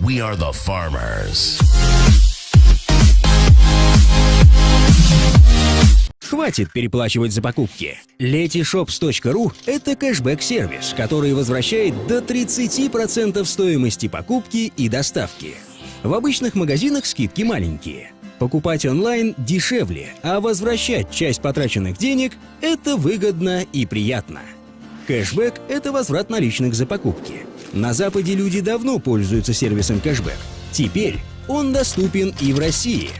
We are the farmers. Хватит переплачивать за покупки. Letyshops.ru – это кэшбэк-сервис, который возвращает до 30% стоимости покупки и доставки. В обычных магазинах скидки маленькие. Покупать онлайн дешевле, а возвращать часть потраченных денег – это выгодно и приятно. Кэшбэк – это возврат наличных за покупки. На Западе люди давно пользуются сервисом кэшбэк. Теперь он доступен и в России.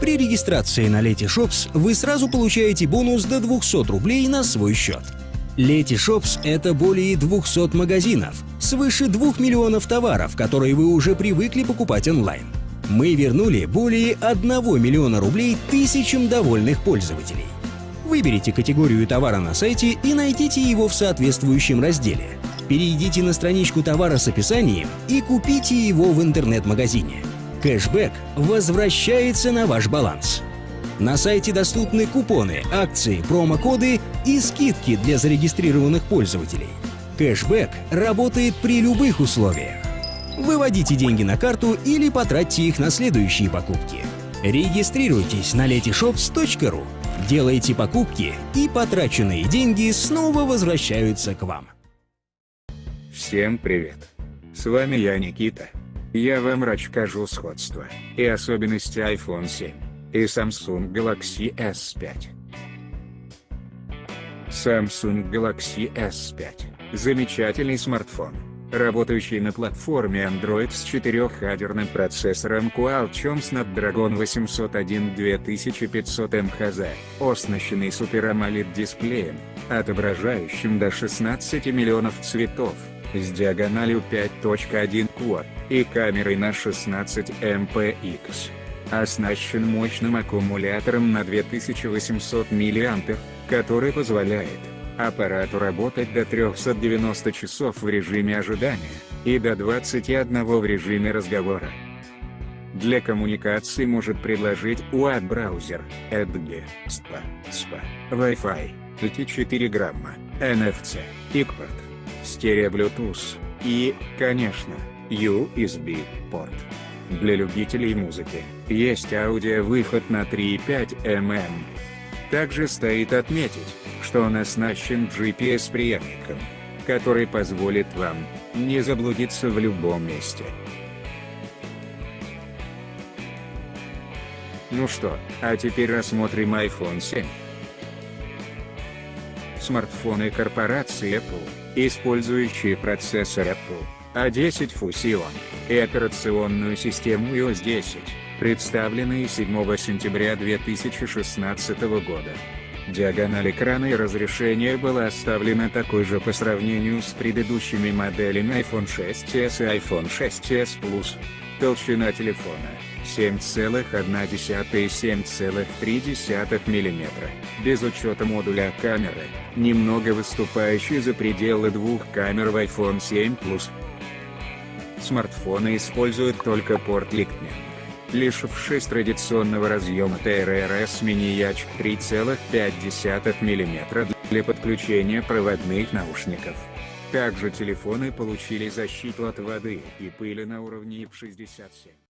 При регистрации на Letyshops вы сразу получаете бонус до 200 рублей на свой счет. Letyshops — это более 200 магазинов, свыше 2 миллионов товаров, которые вы уже привыкли покупать онлайн. Мы вернули более 1 миллиона рублей тысячам довольных пользователей. Выберите категорию товара на сайте и найдите его в соответствующем разделе. Перейдите на страничку товара с описанием и купите его в интернет-магазине. Кэшбэк возвращается на ваш баланс. На сайте доступны купоны, акции, промокоды и скидки для зарегистрированных пользователей. Кэшбэк работает при любых условиях. Выводите деньги на карту или потратьте их на следующие покупки. Регистрируйтесь на letyshops.ru, делайте покупки и потраченные деньги снова возвращаются к вам. Всем привет! С вами я Никита. Я вам расскажу сходство и особенности iPhone 7 и Samsung Galaxy S5. Samsung Galaxy S5 – замечательный смартфон, работающий на платформе Android с четырехъядерным процессором Qualcomm Snapdragon 801 2500 МХЗ, оснащенный Super AMOLED дисплеем, отображающим до 16 миллионов цветов, с диагональю 5.1 Quad, и камерой на 16 MPX. Оснащен мощным аккумулятором на 2800 мАh, который позволяет аппарату работать до 390 часов в режиме ожидания, и до 21 в режиме разговора. Для коммуникации может предложить UAD-браузер, EDGE, SPA, SPA, Wi-Fi, LTE 4 NFC, ICPORT, стерео Bluetooth, и, конечно, USB-порт. Для любителей музыки, есть аудиовыход на 3,5 мм. Также стоит отметить, что он оснащен GPS-приемником, который позволит вам не заблудиться в любом месте. Ну что, а теперь рассмотрим iPhone 7. Смартфоны корпорации Apple, использующие процессор Apple A10 Fusion и операционную систему iOS 10, представленные 7 сентября 2016 года. Диагональ экрана и разрешение была оставлена такой же по сравнению с предыдущими моделями iPhone 6s и iPhone 6s Plus. Толщина телефона 7,1 и 7,3 мм, без учета модуля камеры, немного выступающий за пределы двух камер в iPhone 7 Plus. Смартфоны используют только порт Lightning. Лишившись традиционного разъема TRRS мини-яч 3,5 мм для подключения проводных наушников. Также телефоны получили защиту от воды и пыли на уровне IP67.